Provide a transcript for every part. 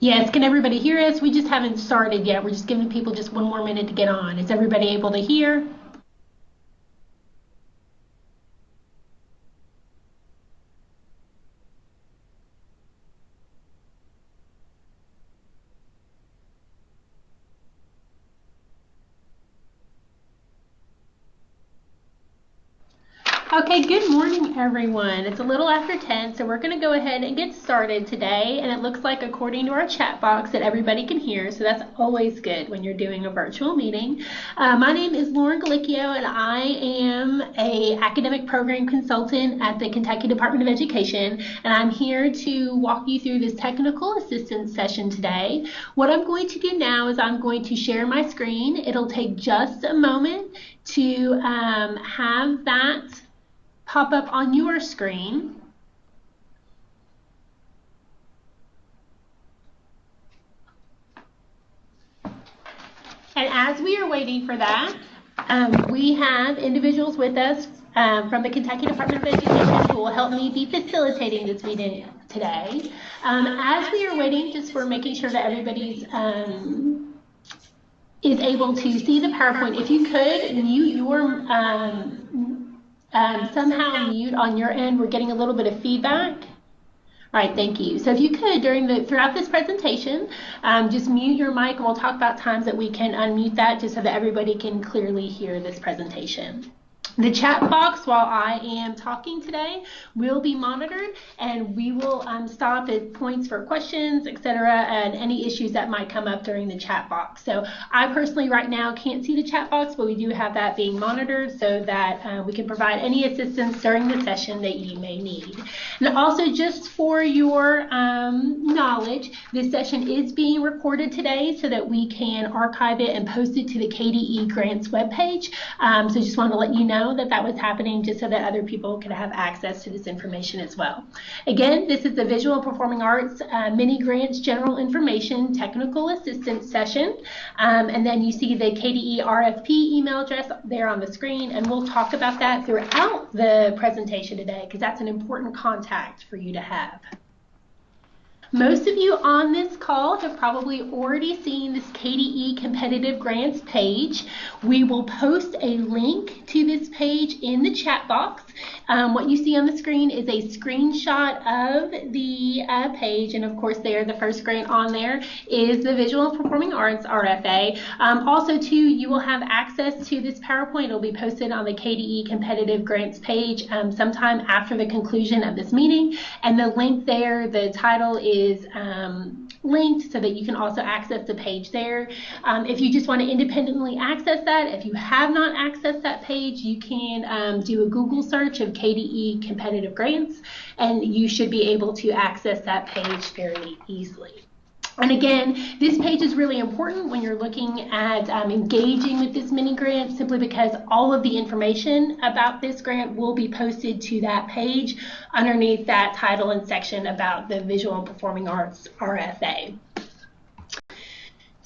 Yes, can everybody hear us? We just haven't started yet. We're just giving people just one more minute to get on. Is everybody able to hear? Okay, good morning, everyone. It's a little after 10, so we're going to go ahead and get started today. And it looks like, according to our chat box, that everybody can hear, so that's always good when you're doing a virtual meeting. Uh, my name is Lauren Galicchio, and I am a academic program consultant at the Kentucky Department of Education, and I'm here to walk you through this technical assistance session today. What I'm going to do now is I'm going to share my screen. It'll take just a moment to um, have that pop up on your screen. And as we are waiting for that, um, we have individuals with us um, from the Kentucky Department of Education who will help me be facilitating this meeting today. Um, as we are waiting, just for making sure that everybody's um, is able to see the PowerPoint, if you could mute your um, somehow mute on your end. We're getting a little bit of feedback. All right, thank you. So if you could, during the throughout this presentation, um, just mute your mic, and we'll talk about times that we can unmute that just so that everybody can clearly hear this presentation. The chat box while I am talking today will be monitored and we will um, stop at points for questions, etc., and any issues that might come up during the chat box. So I personally right now can't see the chat box, but we do have that being monitored so that uh, we can provide any assistance during the session that you may need. And also just for your um, knowledge, this session is being recorded today so that we can archive it and post it to the KDE Grants webpage. Um, so just want to let you know know that that was happening just so that other people could have access to this information as well. Again, this is the Visual Performing Arts uh, Mini Grants General Information Technical Assistance session. Um, and then you see the KDE RFP email address there on the screen, and we'll talk about that throughout the presentation today because that's an important contact for you to have. Most of you on this call have probably already seen this KDE competitive grants page. We will post a link to this page in the chat box. Um, what you see on the screen is a screenshot of the uh, page, and of course there, the first grant on there is the Visual and Performing Arts RFA. Um, also too, you will have access to this PowerPoint. It'll be posted on the KDE competitive grants page um, sometime after the conclusion of this meeting, and the link there, the title is is um, linked so that you can also access the page there. Um, if you just want to independently access that, if you have not accessed that page, you can um, do a Google search of KDE competitive grants and you should be able to access that page fairly easily. And again, this page is really important when you're looking at um, engaging with this mini grant simply because all of the information about this grant will be posted to that page underneath that title and section about the Visual and Performing Arts RFA.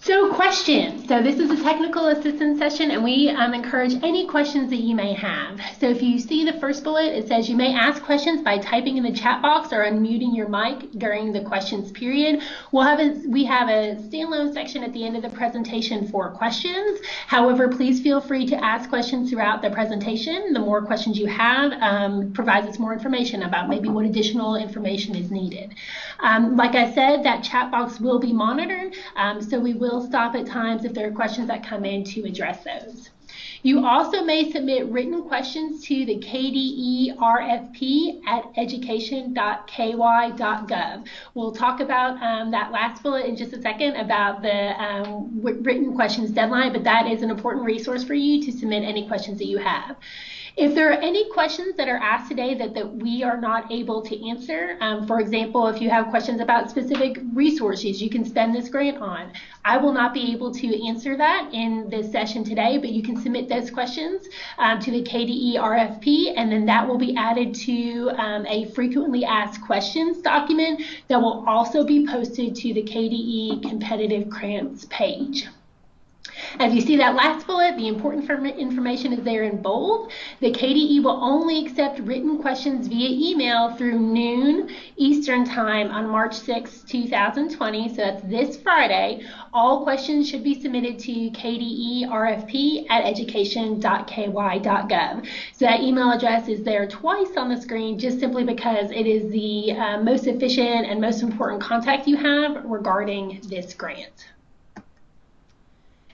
So questions. So this is a technical assistance session and we um, encourage any questions that you may have. So if you see the first bullet, it says you may ask questions by typing in the chat box or unmuting your mic during the questions period. We'll have a, we have a standalone section at the end of the presentation for questions. However, please feel free to ask questions throughout the presentation. The more questions you have um, provides us more information about maybe what additional information is needed. Um, like I said, that chat box will be monitored, um, so we will will stop at times if there are questions that come in to address those. You also may submit written questions to the KDE RFP at education.ky.gov. We'll talk about um, that last bullet in just a second about the um, written questions deadline, but that is an important resource for you to submit any questions that you have. If there are any questions that are asked today that, that we are not able to answer, um, for example, if you have questions about specific resources you can spend this grant on, I will not be able to answer that in this session today, but you can submit those questions um, to the KDE RFP, and then that will be added to um, a frequently asked questions document that will also be posted to the KDE competitive grants page. As you see that last bullet, the important information is there in bold. The KDE will only accept written questions via email through noon Eastern Time on March 6, 2020. So that's this Friday. All questions should be submitted to kderfp at education.ky.gov. So that email address is there twice on the screen just simply because it is the uh, most efficient and most important contact you have regarding this grant.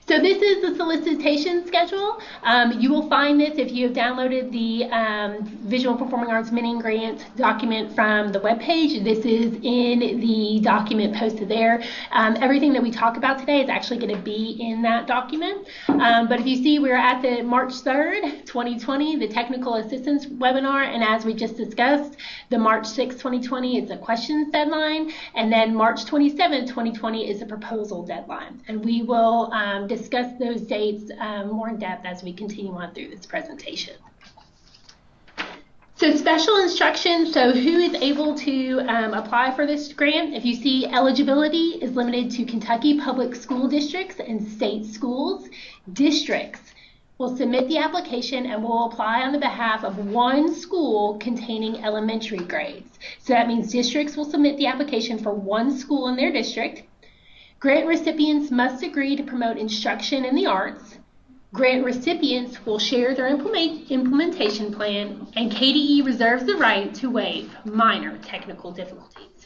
So this is the solicitation schedule. Um, you will find this if you have downloaded the um, Visual Performing Arts Mini Grant document from the webpage. This is in the document posted there. Um, everything that we talk about today is actually going to be in that document. Um, but if you see, we're at the March 3rd, 2020, the Technical Assistance webinar. And as we just discussed, the March 6th, 2020 is the questions deadline. And then March 27th, 2020 is the proposal deadline. And we will um, discuss those dates um, more in depth as we continue on through this presentation. So special instruction, so who is able to um, apply for this grant? If you see eligibility is limited to Kentucky public school districts and state schools. Districts will submit the application and will apply on the behalf of one school containing elementary grades. So that means districts will submit the application for one school in their district. Grant recipients must agree to promote instruction in the arts. Grant recipients will share their implement implementation plan, and KDE reserves the right to waive minor technical difficulties.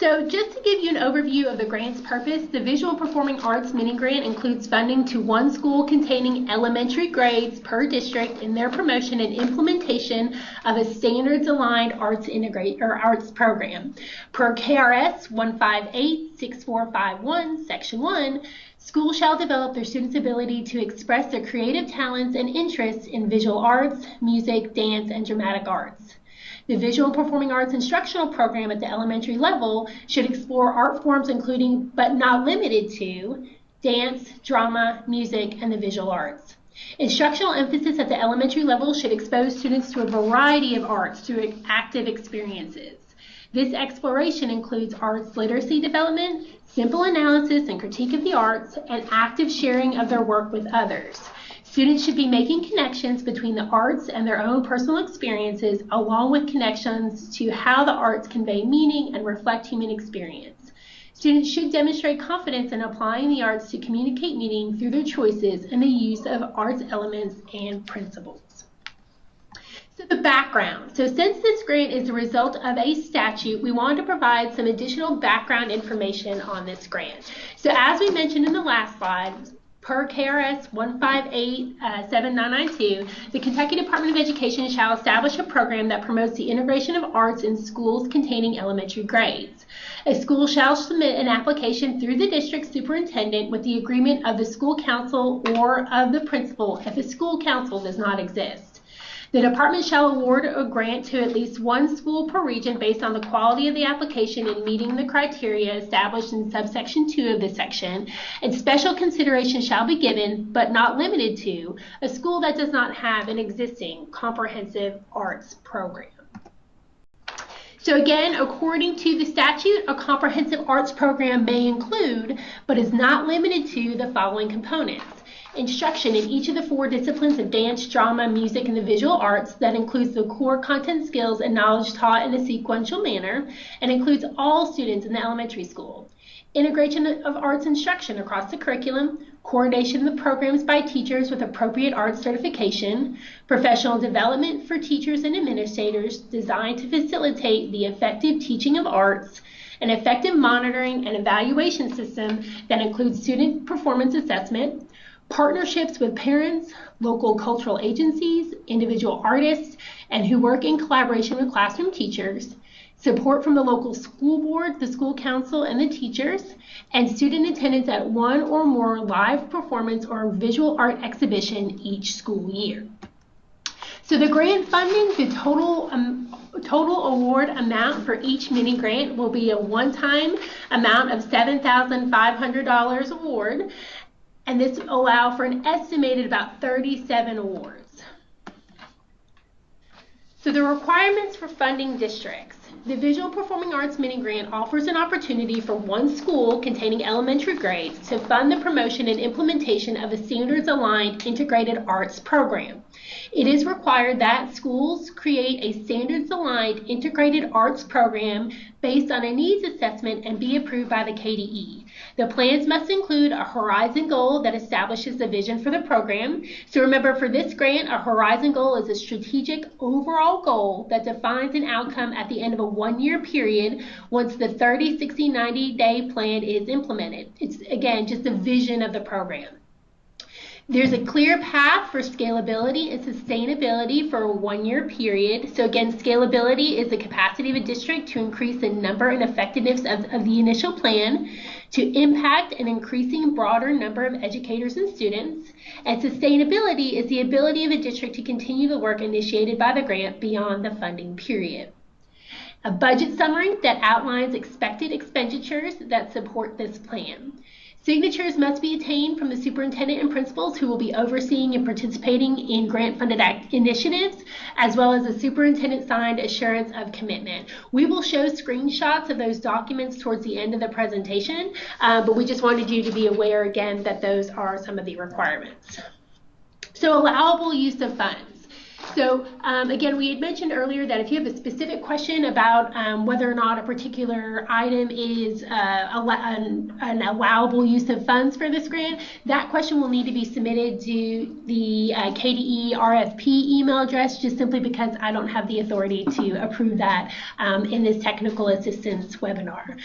So just to give you an overview of the grant's purpose, the Visual Performing Arts Mini Grant includes funding to one school containing elementary grades per district in their promotion and implementation of a standards-aligned arts integrate or arts program. Per KRS 158-6451, Section 1, schools shall develop their students' ability to express their creative talents and interests in visual arts, music, dance, and dramatic arts. The Visual Performing Arts instructional program at the elementary level should explore art forms including, but not limited to, dance, drama, music, and the visual arts. Instructional emphasis at the elementary level should expose students to a variety of arts through active experiences. This exploration includes arts literacy development, simple analysis and critique of the arts, and active sharing of their work with others. Students should be making connections between the arts and their own personal experiences, along with connections to how the arts convey meaning and reflect human experience. Students should demonstrate confidence in applying the arts to communicate meaning through their choices and the use of arts elements and principles. So the background. So since this grant is a result of a statute, we wanted to provide some additional background information on this grant. So as we mentioned in the last slide, Per KRS 1587992, uh, the Kentucky Department of Education shall establish a program that promotes the integration of arts in schools containing elementary grades. A school shall submit an application through the district superintendent with the agreement of the school council or of the principal if a school council does not exist. The department shall award a grant to at least one school per region based on the quality of the application and meeting the criteria established in subsection 2 of this section, and special consideration shall be given, but not limited to, a school that does not have an existing comprehensive arts program. So again, according to the statute, a comprehensive arts program may include, but is not limited to, the following components instruction in each of the four disciplines of dance, drama, music, and the visual arts that includes the core content skills and knowledge taught in a sequential manner and includes all students in the elementary school. Integration of arts instruction across the curriculum, coordination of the programs by teachers with appropriate arts certification, professional development for teachers and administrators designed to facilitate the effective teaching of arts, an effective monitoring and evaluation system that includes student performance assessment, partnerships with parents, local cultural agencies, individual artists, and who work in collaboration with classroom teachers, support from the local school board, the school council, and the teachers, and student attendance at one or more live performance or visual art exhibition each school year. So the grant funding, the total um, total award amount for each mini grant will be a one-time amount of $7,500 award and this will allow for an estimated about 37 awards. So the requirements for funding districts. The Visual Performing Arts Mini Grant offers an opportunity for one school containing elementary grades to fund the promotion and implementation of a standards aligned integrated arts program. It is required that schools create a standards aligned integrated arts program based on a needs assessment and be approved by the KDE. The plans must include a horizon goal that establishes the vision for the program. So remember, for this grant, a horizon goal is a strategic overall goal that defines an outcome at the end of a one year period once the 30, 60, 90 day plan is implemented. It's again just the vision of the program. There's a clear path for scalability and sustainability for a one-year period. So again, scalability is the capacity of a district to increase the number and effectiveness of, of the initial plan to impact an increasing broader number of educators and students. And sustainability is the ability of a district to continue the work initiated by the grant beyond the funding period. A budget summary that outlines expected expenditures that support this plan. Signatures must be obtained from the superintendent and principals who will be overseeing and participating in grant-funded initiatives, as well as a superintendent-signed assurance of commitment. We will show screenshots of those documents towards the end of the presentation, uh, but we just wanted you to be aware again that those are some of the requirements. So allowable use of funds. So um, again, we had mentioned earlier that if you have a specific question about um, whether or not a particular item is uh, an, an, allowable use of funds for this grant, that question will need to be submitted to the uh, KDE RFP email address just simply because I don't have the authority to approve that um, in this technical assistance webinar.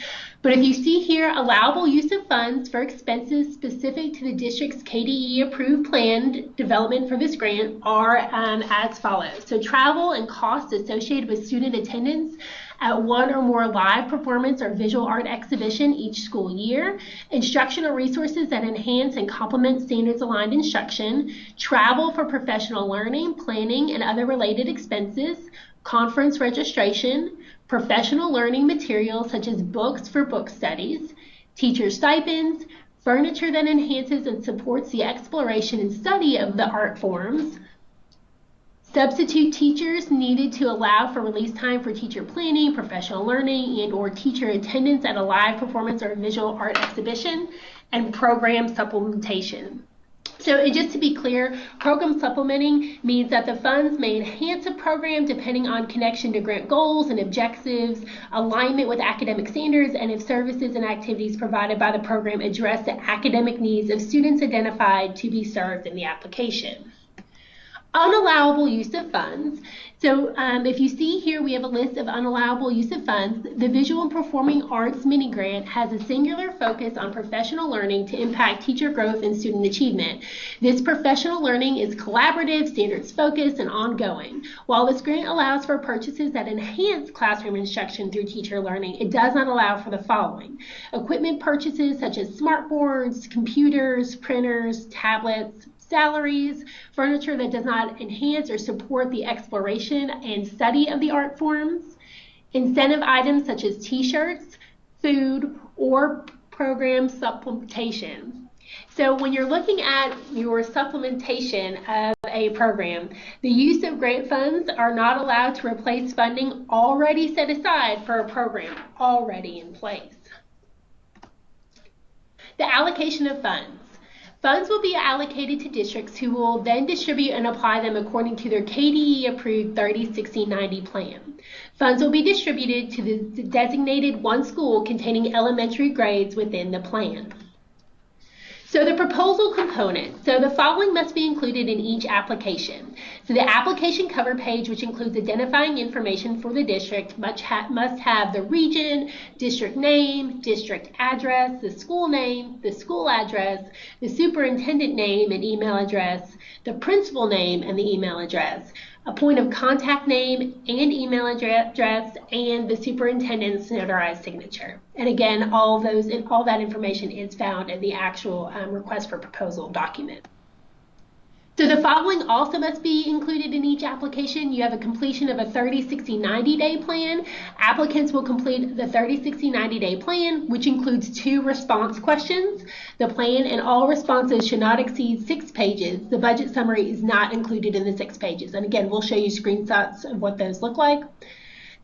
But if you see here, allowable use of funds for expenses specific to the district's KDE approved planned development for this grant are um, as follows. So travel and costs associated with student attendance at one or more live performance or visual art exhibition each school year, instructional resources that enhance and complement standards aligned instruction, travel for professional learning, planning, and other related expenses, conference registration, professional learning materials such as books for book studies, teacher stipends, furniture that enhances and supports the exploration and study of the art forms, substitute teachers needed to allow for release time for teacher planning, professional learning, and or teacher attendance at a live performance or visual art exhibition, and program supplementation. So just to be clear, program supplementing means that the funds may enhance a program depending on connection to grant goals and objectives, alignment with academic standards, and if services and activities provided by the program address the academic needs of students identified to be served in the application. Unallowable use of funds so um, if you see here, we have a list of unallowable use of funds. The Visual and Performing Arts Mini Grant has a singular focus on professional learning to impact teacher growth and student achievement. This professional learning is collaborative, standards focused, and ongoing. While this grant allows for purchases that enhance classroom instruction through teacher learning, it does not allow for the following. Equipment purchases such as smartboards, computers, printers, tablets, salaries, furniture that does not enhance or support the exploration and study of the art forms, incentive items such as t-shirts, food, or program supplementation. So when you're looking at your supplementation of a program, the use of grant funds are not allowed to replace funding already set aside for a program already in place. The allocation of funds. Funds will be allocated to districts who will then distribute and apply them according to their KDE approved 30, 60, 90 plan. Funds will be distributed to the designated one school containing elementary grades within the plan. So the proposal component. So the following must be included in each application. So the application cover page, which includes identifying information for the district, must, ha must have the region, district name, district address, the school name, the school address, the superintendent name and email address, the principal name and the email address a point of contact name and email address, and the superintendent's notarized signature. And again, all those all that information is found in the actual um, request for proposal document. So the following also must be included in each application. You have a completion of a 30, 60, 90 day plan. Applicants will complete the 30, 60, 90 day plan, which includes two response questions. The plan and all responses should not exceed six pages. The budget summary is not included in the six pages. And again, we'll show you screenshots of what those look like.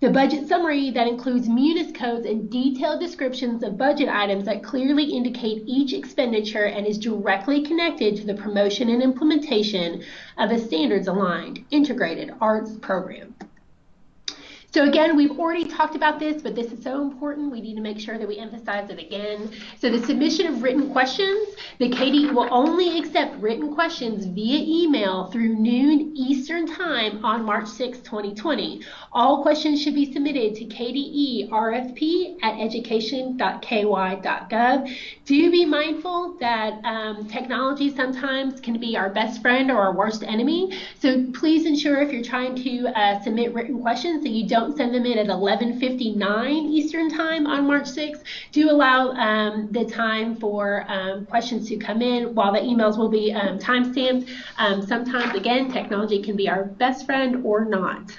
The budget summary that includes munis codes and detailed descriptions of budget items that clearly indicate each expenditure and is directly connected to the promotion and implementation of a standards aligned integrated arts program. So again, we've already talked about this, but this is so important. We need to make sure that we emphasize it again. So the submission of written questions, the KDE will only accept written questions via email through noon Eastern Time on March 6, 2020. All questions should be submitted to KDE RFP at education.ky.gov. Do be mindful that um, technology sometimes can be our best friend or our worst enemy. So please ensure if you're trying to uh, submit written questions that you don't don't send them in at 11:59 Eastern Time on March 6th. Do allow um, the time for um, questions to come in while the emails will be um, timestamped. Um, sometimes, again, technology can be our best friend or not.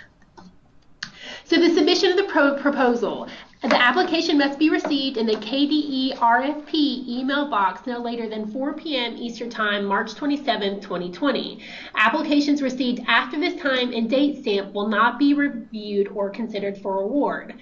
So the submission of the pro proposal. The application must be received in the KDE RFP email box no later than 4 p.m. Eastern Time, March 27, 2020. Applications received after this time and date stamp will not be reviewed or considered for award.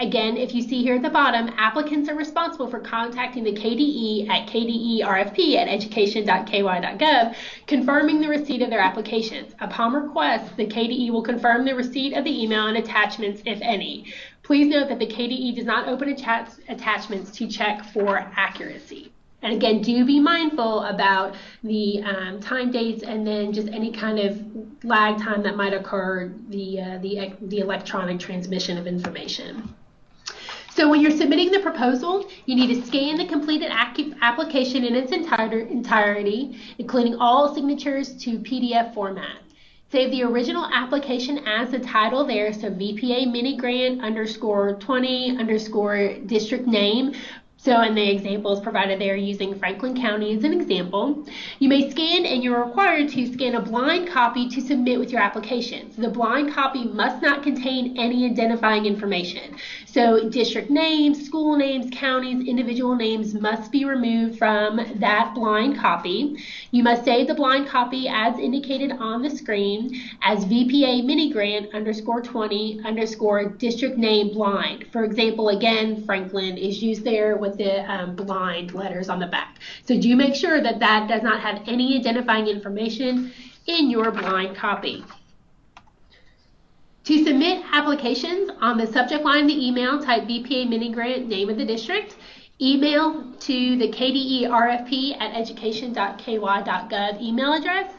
Again, if you see here at the bottom, applicants are responsible for contacting the KDE at kderfp at education.ky.gov, confirming the receipt of their applications. Upon request, the KDE will confirm the receipt of the email and attachments, if any. Please note that the KDE does not open attach attachments to check for accuracy. And again, do be mindful about the um, time dates and then just any kind of lag time that might occur, the, uh, the, the electronic transmission of information. So when you're submitting the proposal, you need to scan the completed application in its entirety, including all signatures to PDF format. Save the original application as the title there, so VPA mini grant underscore 20 underscore district name so in the examples provided there using Franklin County as an example, you may scan and you're required to scan a blind copy to submit with your application. So the blind copy must not contain any identifying information. So district names, school names, counties, individual names must be removed from that blind copy. You must save the blind copy as indicated on the screen as VPA mini grant underscore 20 underscore district name blind. For example, again, Franklin is used there with the um, blind letters on the back. So do make sure that that does not have any identifying information in your blind copy. To submit applications, on the subject line of the email, type VPA mini grant name of the district, email to the KDE RFP at education.ky.gov email address,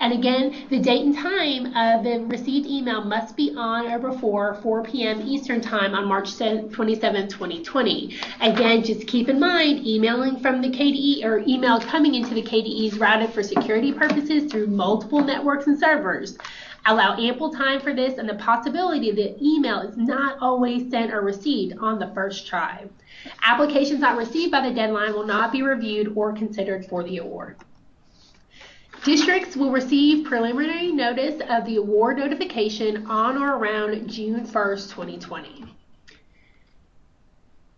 and again, the date and time of the received email must be on or before 4 p.m. Eastern Time on March 27, 2020. Again, just keep in mind, emailing from the KDE or email coming into the KDE is routed for security purposes through multiple networks and servers. Allow ample time for this and the possibility that email is not always sent or received on the first try. Applications not received by the deadline will not be reviewed or considered for the award. Districts will receive preliminary notice of the award notification on or around June 1st, 2020.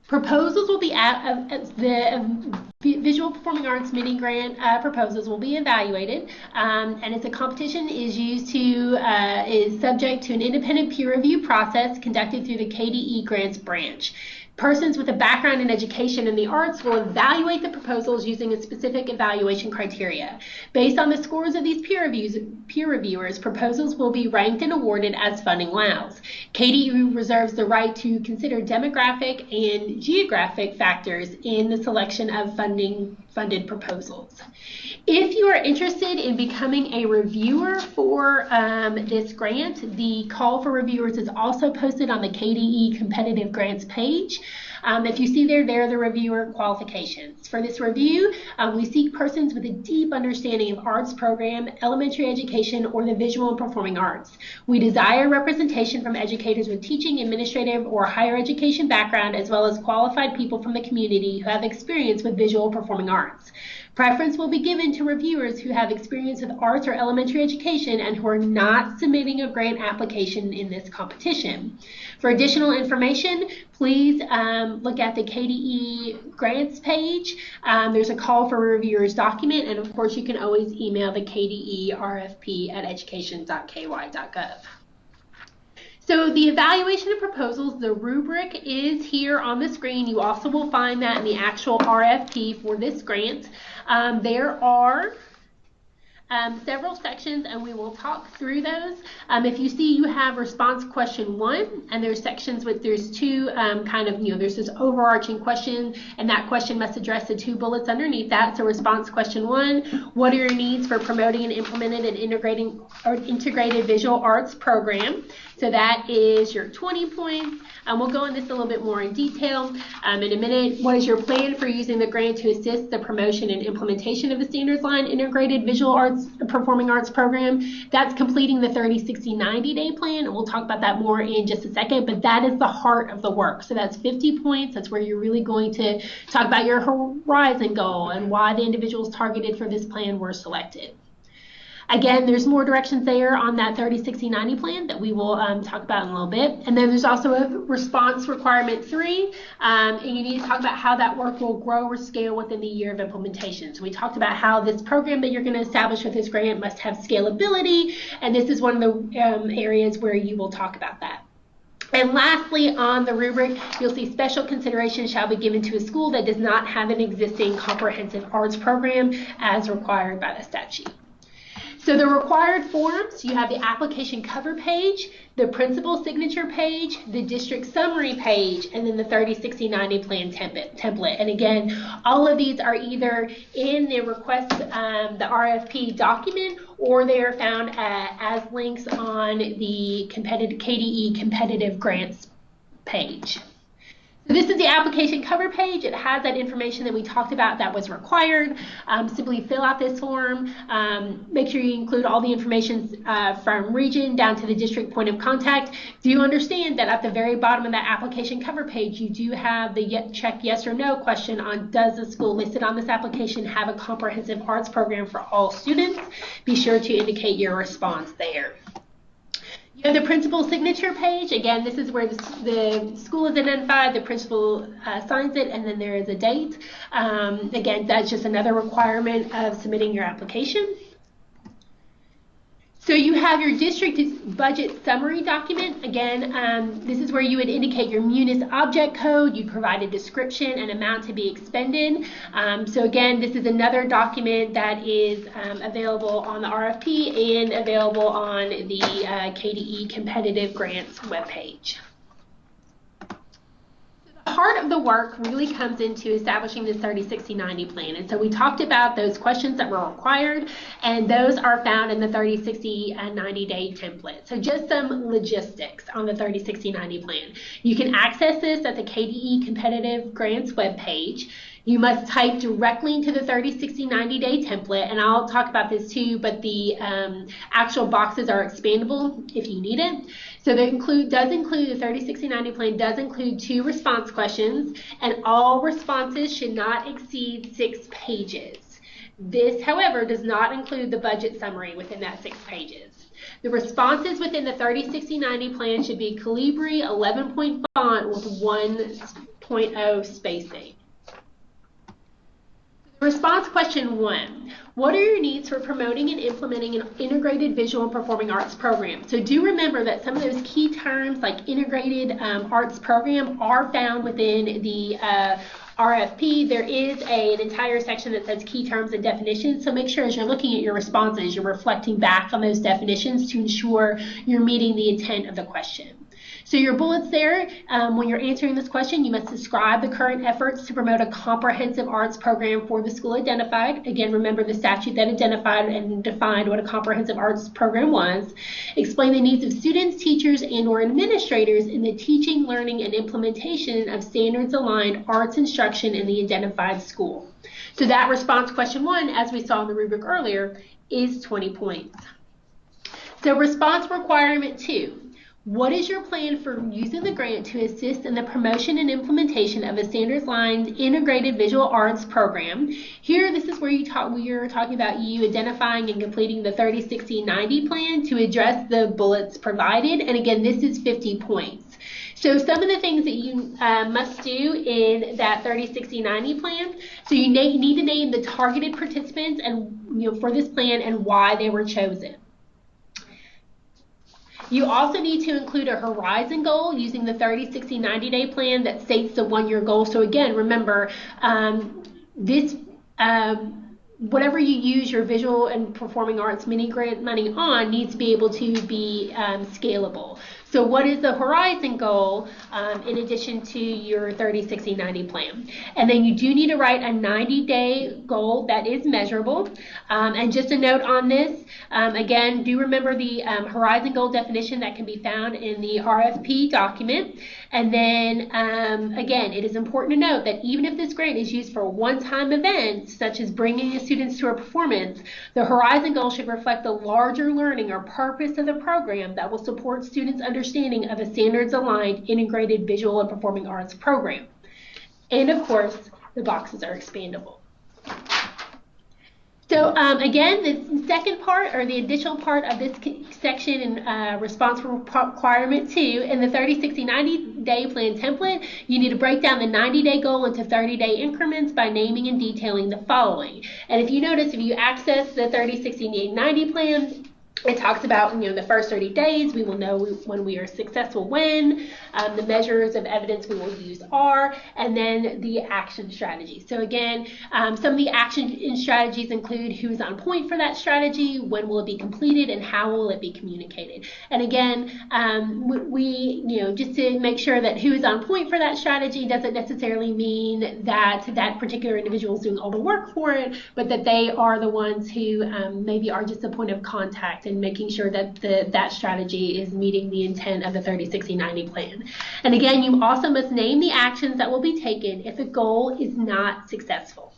Proposals will be at, uh, the uh, visual performing arts mini grant uh, proposals will be evaluated, um, and it's a competition is used to uh, is subject to an independent peer review process conducted through the KDE grants branch. Persons with a background in education and the arts will evaluate the proposals using a specific evaluation criteria. Based on the scores of these peer, reviews, peer reviewers, proposals will be ranked and awarded as funding allows. KDE reserves the right to consider demographic and geographic factors in the selection of funding funded proposals. If you are interested in becoming a reviewer for um, this grant, the call for reviewers is also posted on the KDE competitive grants page. Um, if you see there, there are the reviewer qualifications. For this review, um, we seek persons with a deep understanding of arts program, elementary education, or the visual and performing arts. We desire representation from educators with teaching, administrative, or higher education background, as well as qualified people from the community who have experience with visual performing arts. Preference will be given to reviewers who have experience with arts or elementary education and who are not submitting a grant application in this competition. For additional information, please um, look at the KDE grants page. Um, there's a call for reviewers document, and of course, you can always email the KDE RFP at education.ky.gov. So the evaluation of proposals, the rubric is here on the screen. You also will find that in the actual RFP for this grant. Um, there are um, several sections and we will talk through those. Um, if you see you have response question one and there's sections with there's two um, kind of, you know, there's this overarching question and that question must address the two bullets underneath that. So response question one, what are your needs for promoting and implementing an integrating or integrated visual arts program? So that is your 20 points. Um, we'll go into this a little bit more in detail um, in a minute. What is your plan for using the grant to assist the promotion and implementation of the Standards Aligned Integrated Visual Arts Performing Arts Program? That's completing the 30, 60, 90 day plan, and we'll talk about that more in just a second, but that is the heart of the work. So that's 50 points. That's where you're really going to talk about your horizon goal and why the individuals targeted for this plan were selected. Again, there's more directions there on that 30, 60, 90 plan that we will um, talk about in a little bit. And then there's also a response requirement three, um, and you need to talk about how that work will grow or scale within the year of implementation. So we talked about how this program that you're going to establish with this grant must have scalability, and this is one of the um, areas where you will talk about that. And lastly, on the rubric, you'll see special consideration shall be given to a school that does not have an existing comprehensive arts program as required by the statute. So the required forms, you have the application cover page, the principal signature page, the district summary page, and then the 30, 60, 90 plan template. And again, all of these are either in the request, um, the RFP document, or they are found uh, as links on the competitive KDE competitive grants page. So this is the application cover page. It has that information that we talked about that was required. Um, simply fill out this form. Um, make sure you include all the information uh, from region down to the district point of contact. Do you understand that at the very bottom of that application cover page, you do have the check yes or no question on does the school listed on this application have a comprehensive arts program for all students? Be sure to indicate your response there. You have the principal signature page. Again, this is where the, the school is identified, the principal uh, signs it, and then there is a date. Um, again, that's just another requirement of submitting your application. So you have your district budget summary document. Again, um, this is where you would indicate your munis object code. You provide a description and amount to be expended. Um, so again, this is another document that is um, available on the RFP and available on the uh, KDE competitive grants webpage heart of the work really comes into establishing this 30, 60, 90 plan. And so we talked about those questions that were required, and those are found in the 30, 60, and 90 day template. So just some logistics on the 30, 60, 90 plan. You can access this at the KDE Competitive Grants webpage. You must type directly into the 30, 60, 90 day template, and I'll talk about this too, but the um, actual boxes are expandable if you need it. So that include does include the 30, 60, 90 plan does include two response questions, and all responses should not exceed six pages. This, however, does not include the budget summary within that six pages. The responses within the 30, 60, 90 plan should be Calibri 11 point font with 1.0 spacing. Response question one. What are your needs for promoting and implementing an integrated visual and performing arts program? So do remember that some of those key terms like integrated um, arts program are found within the uh, RFP. There is a, an entire section that says key terms and definitions. So make sure as you're looking at your responses, you're reflecting back on those definitions to ensure you're meeting the intent of the question. So your bullets there, um, when you're answering this question, you must describe the current efforts to promote a comprehensive arts program for the school identified. Again, remember the statute that identified and defined what a comprehensive arts program was. Explain the needs of students, teachers, and or administrators in the teaching, learning, and implementation of standards-aligned arts instruction in the identified school. So that response question one, as we saw in the rubric earlier, is 20 points. So response requirement two, What is your plan for using the grant to assist in the promotion and implementation of a standards aligned integrated visual arts program? Here, this is where you talk, we are talking about you identifying and completing the 30, 60, 90 plan to address the bullets provided. And again, this is 50 points. So some of the things that you uh, must do in that 30, 60, 90 plan. So you need to name the targeted participants and you know for this plan and why they were chosen. You also need to include a horizon goal using the 30, 60, 90 day plan that states the one year goal. So again, remember um, this. Um, whatever you use your visual and performing arts mini grant money on needs to be able to be um, scalable. So what is the horizon goal um, in addition to your 30, 60, 90 plan? And then you do need to write a 90 day goal that is measurable. Um, and just a note on this, um, again, do remember the um, horizon goal definition that can be found in the RFP document. And then um, again, it is important to note that even if this grant is used for one-time events, such as bringing the students to a performance, the horizon goal should reflect the larger learning or purpose of the program that will support students' understanding of a standards-aligned integrated visual and performing arts program. And of course, the boxes are expandable. So um, again, the second part or the additional part of this section in uh, response requirement two in the 30, 60, 90 day plan template, you need to break down the 90 day goal into 30 day increments by naming and detailing the following. And if you notice, if you access the 30, 60, 90 plan, it talks about you know the first 30 days we will know when we are successful when um, the measures of evidence we will use are and then the action strategy so again um, some of the action strategies include who's on point for that strategy when will it be completed and how will it be communicated and again um, we, you know just to make sure that who is on point for that strategy doesn't necessarily mean that that particular individual is doing all the work for it but that they are the ones who um, maybe are just a point of contact and making sure that the, that strategy is meeting the intent of the 30, 60, 90 plan. And again, you also must name the actions that will be taken if the goal is not successful.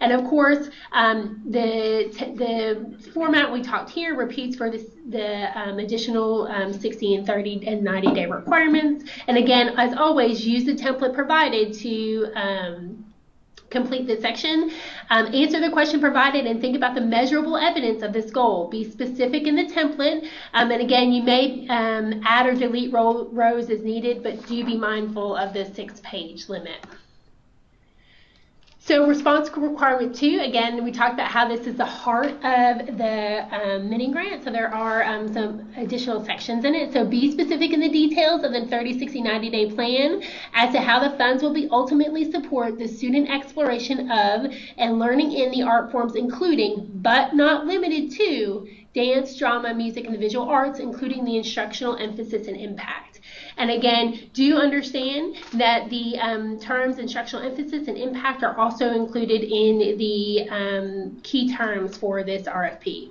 And of course, um, the, the format we talked here repeats for this, the um, additional um, 60 and 30 and 90 day requirements. And again, as always, use the template provided to um, complete this section. Um, answer the question provided and think about the measurable evidence of this goal. Be specific in the template. Um, and again, you may um, add or delete rows as needed, but do be mindful of the six page limit. So response requirement two, again, we talked about how this is the heart of the um, mini grant. So there are um, some additional sections in it. So be specific in the details of the 30, 60, 90 day plan as to how the funds will be ultimately support the student exploration of and learning in the art forms, including, but not limited to, dance, drama, music, and the visual arts, including the instructional emphasis and impact. And again, do understand that the um, terms instructional emphasis and impact are also included in the um, key terms for this RFP.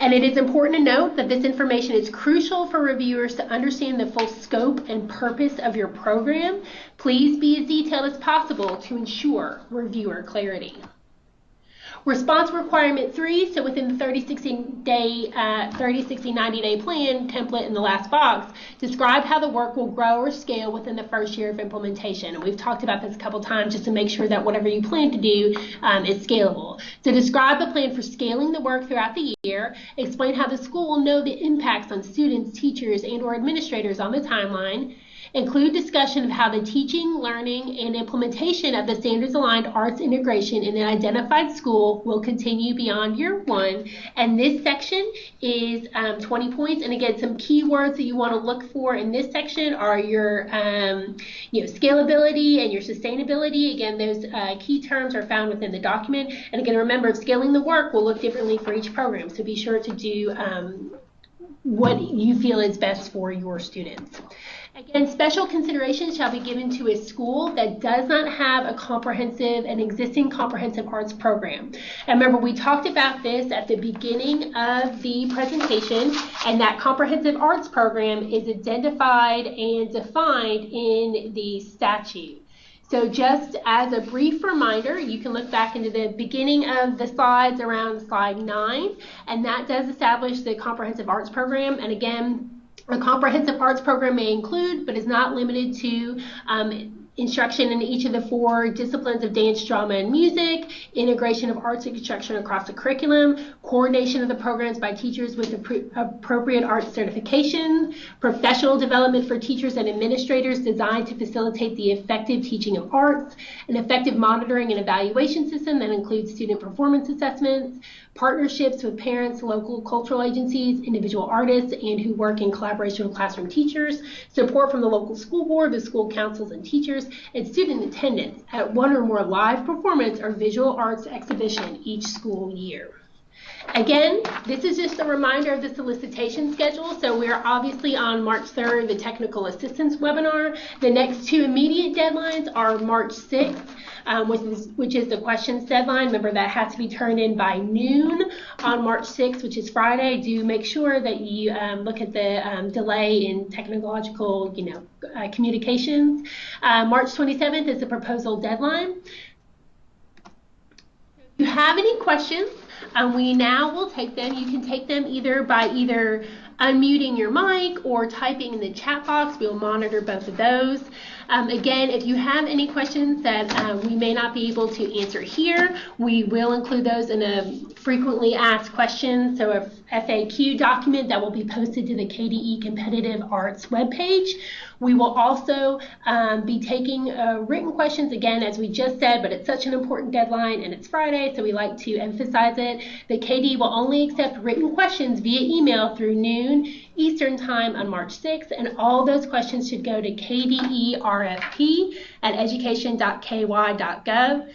And it is important to note that this information is crucial for reviewers to understand the full scope and purpose of your program. Please be as detailed as possible to ensure reviewer clarity. Response requirement three, so within the 30, 60 day, uh, 30, 60, 90 day plan template in the last box, describe how the work will grow or scale within the first year of implementation. And we've talked about this a couple times just to make sure that whatever you plan to do um, is scalable. So describe the plan for scaling the work throughout the year, explain how the school will know the impacts on students, teachers, and or administrators on the timeline, Include discussion of how the teaching, learning, and implementation of the standards aligned arts integration in an identified school will continue beyond year one. And this section is um, 20 points. And again, some keywords that you want to look for in this section are your um, you know, scalability and your sustainability. Again, those uh, key terms are found within the document. And again, remember, scaling the work will look differently for each program. So be sure to do um, what you feel is best for your students. Again, special consideration shall be given to a school that does not have a comprehensive, an existing comprehensive arts program. And remember, we talked about this at the beginning of the presentation, and that comprehensive arts program is identified and defined in the statute. So just as a brief reminder, you can look back into the beginning of the slides around slide nine, and that does establish the comprehensive arts program. And again, a comprehensive arts program may include, but is not limited to, um, instruction in each of the four disciplines of dance, drama, and music, integration of arts instruction across the curriculum, coordination of the programs by teachers with appropriate arts certification, professional development for teachers and administrators designed to facilitate the effective teaching of arts, an effective monitoring and evaluation system that includes student performance assessments, partnerships with parents, local cultural agencies, individual artists, and who work in collaboration with classroom teachers, support from the local school board, the school councils and teachers, and student attendance at one or more live performance or visual arts exhibition each school year. Again, this is just a reminder of the solicitation schedule. So we're obviously on March 3rd, the technical assistance webinar. The next two immediate deadlines are March 6th um, which, is, which is the questions deadline. Remember that has to be turned in by noon on March 6th, which is Friday. Do make sure that you um, look at the um, delay in technological, you know, uh, communications. Uh, March 27th is the proposal deadline. If you have any questions, we now will take them. You can take them either by either unmuting your mic or typing in the chat box. We'll monitor both of those. Um, again, if you have any questions that uh, we may not be able to answer here, we will include those in a frequently asked questions, so a FAQ document that will be posted to the KDE Competitive Arts webpage. We will also um, be taking uh, written questions again, as we just said, but it's such an important deadline and it's Friday, so we like to emphasize it. that KDE will only accept written questions via email through noon Eastern Time on March 6th, and all those questions should go to kderfp at education.ky.gov.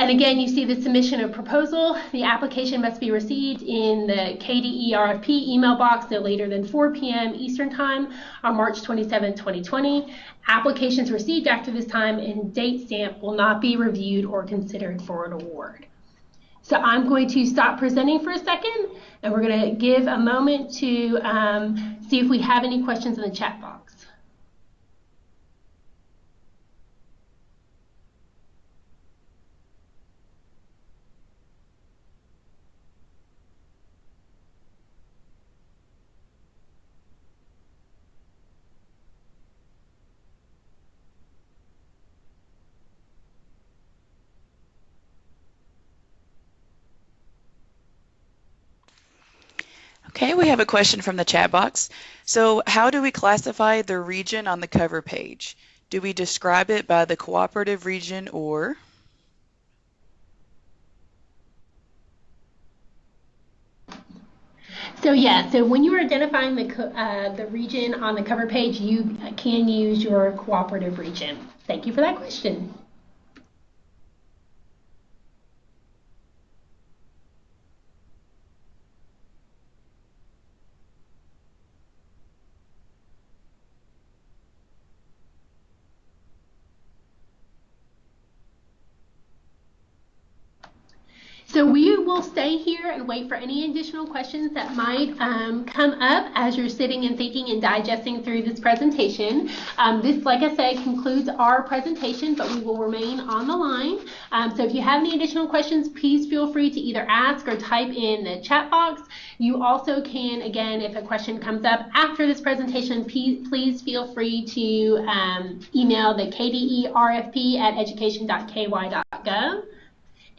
And again, you see the submission of proposal. The application must be received in the KDE RFP email box no later than 4 p.m. Eastern Time on March 27, 2020. Applications received after this time and date stamp will not be reviewed or considered for an award. So I'm going to stop presenting for a second and we're going to give a moment to um, see if we have any questions in the chat box. Okay, we have a question from the chat box. So how do we classify the region on the cover page? Do we describe it by the cooperative region or? So yeah, so when you are identifying the, uh, the region on the cover page, you can use your cooperative region. Thank you for that question. So we will stay here and wait for any additional questions that might um, come up as you're sitting and thinking and digesting through this presentation. Um, this, like I said, concludes our presentation, but we will remain on the line. Um, so if you have any additional questions, please feel free to either ask or type in the chat box. You also can, again, if a question comes up after this presentation, please feel free to um, email the KDERFP at education.ky.gov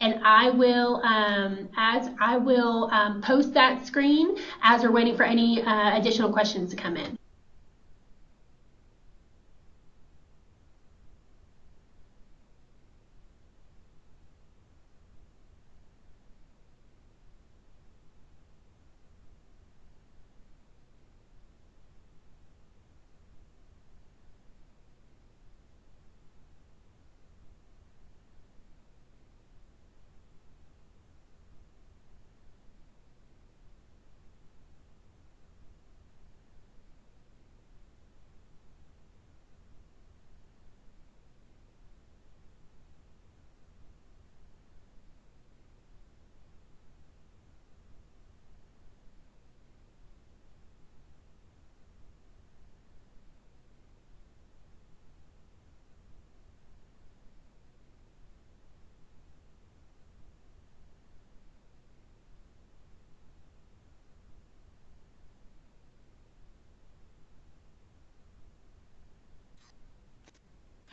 and I will um, as I will um, post that screen as we're waiting for any uh, additional questions to come in.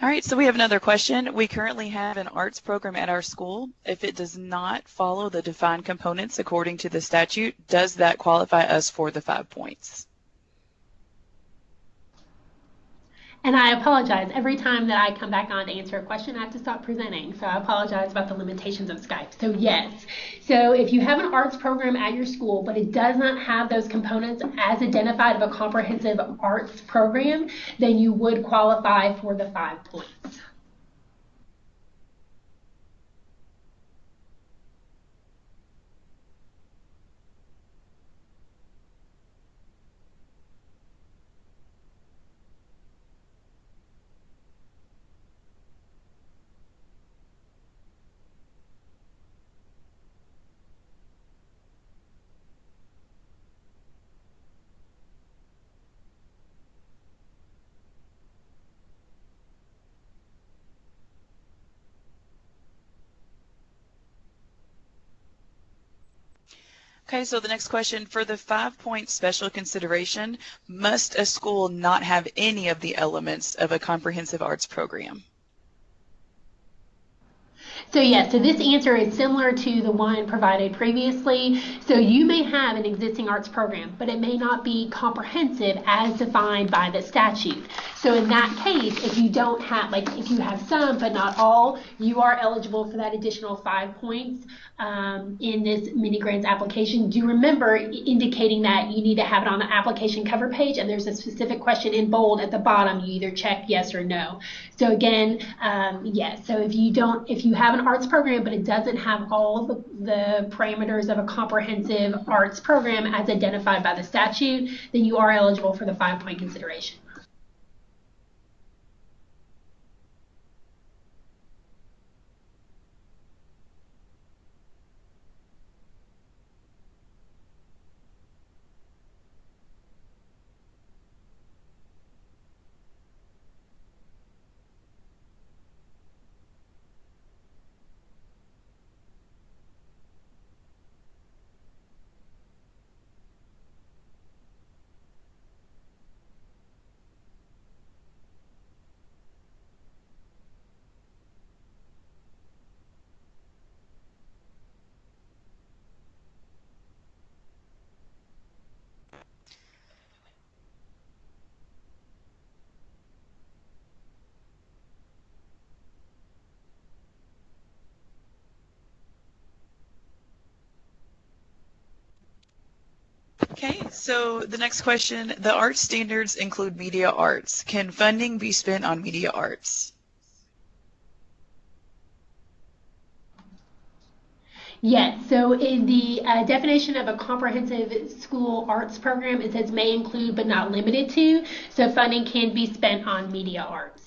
All right, so we have another question. We currently have an arts program at our school. If it does not follow the defined components according to the statute, does that qualify us for the five points? And I apologize. Every time that I come back on to answer a question, I have to stop presenting. So I apologize about the limitations of Skype. So yes. So if you have an arts program at your school, but it does not have those components as identified of a comprehensive arts program, then you would qualify for the five points. Okay, so the next question, for the five-point special consideration, must a school not have any of the elements of a comprehensive arts program? So yes, so this answer is similar to the one provided previously. So you may have an existing arts program, but it may not be comprehensive as defined by the statute. So in that case, if you don't have, like if you have some but not all, you are eligible for that additional five points um, in this mini grants application. Do remember indicating that you need to have it on the application cover page and there's a specific question in bold at the bottom. You either check yes or no. So again, um, yes. So if you don't, if you have an arts program but it doesn't have all the, the parameters of a comprehensive arts program as identified by the statute, then you are eligible for the five point consideration. Okay, so the next question, the art standards include media arts. Can funding be spent on media arts? Yes, so in the uh, definition of a comprehensive school arts program, it says may include but not limited to. So funding can be spent on media arts.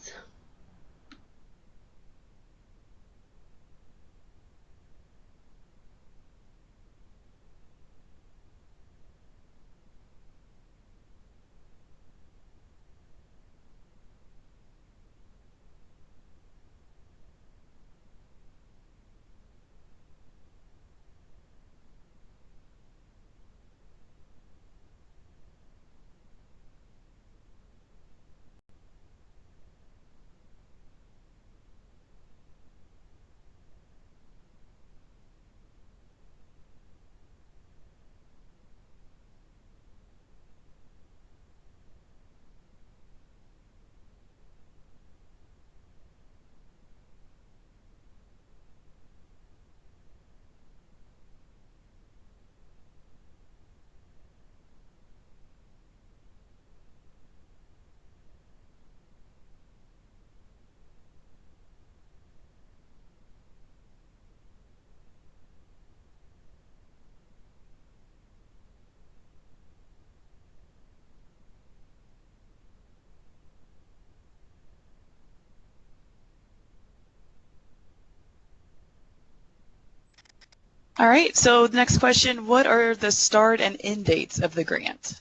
All right, so the next question, what are the start and end dates of the grant?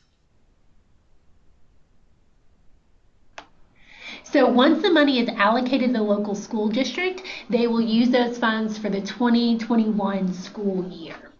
So once the money is allocated to the local school district, they will use those funds for the 2021 school year.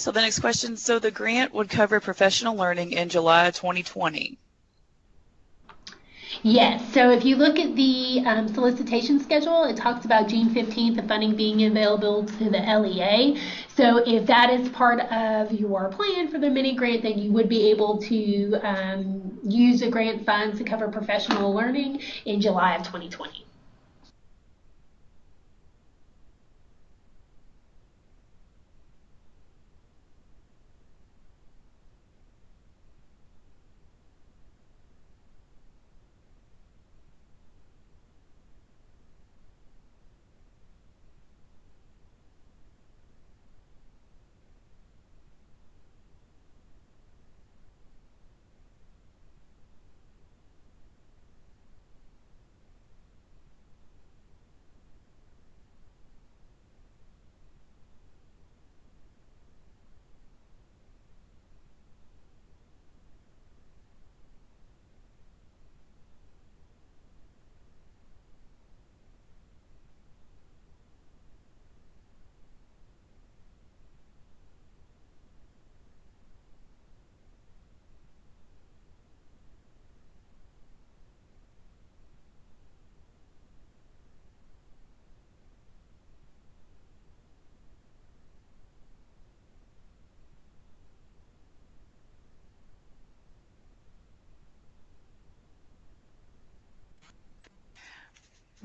So the next question. So the grant would cover professional learning in July 2020. Yes, so if you look at the um, solicitation schedule, it talks about June 15th, the funding being available to the LEA. So if that is part of your plan for the mini grant, then you would be able to um, use the grant funds to cover professional learning in July of 2020.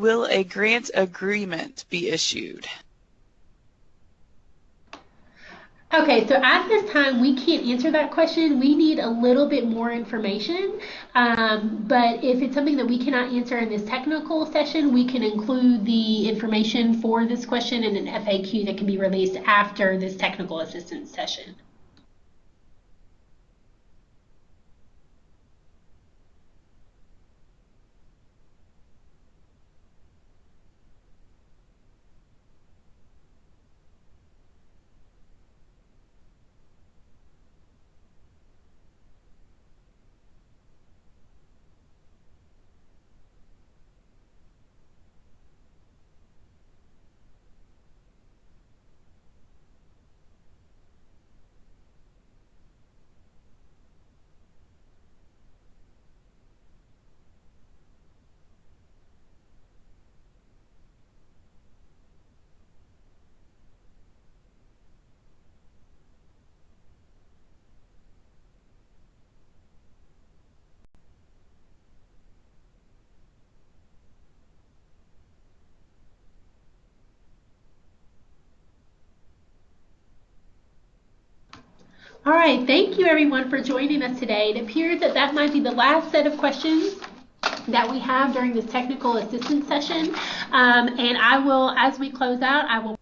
Will a grant agreement be issued? Okay, so at this time, we can't answer that question. We need a little bit more information. Um, but if it's something that we cannot answer in this technical session, we can include the information for this question in an FAQ that can be released after this technical assistance session. All right, thank you everyone for joining us today. It appears that that might be the last set of questions that we have during this technical assistance session. Um, and I will, as we close out, I will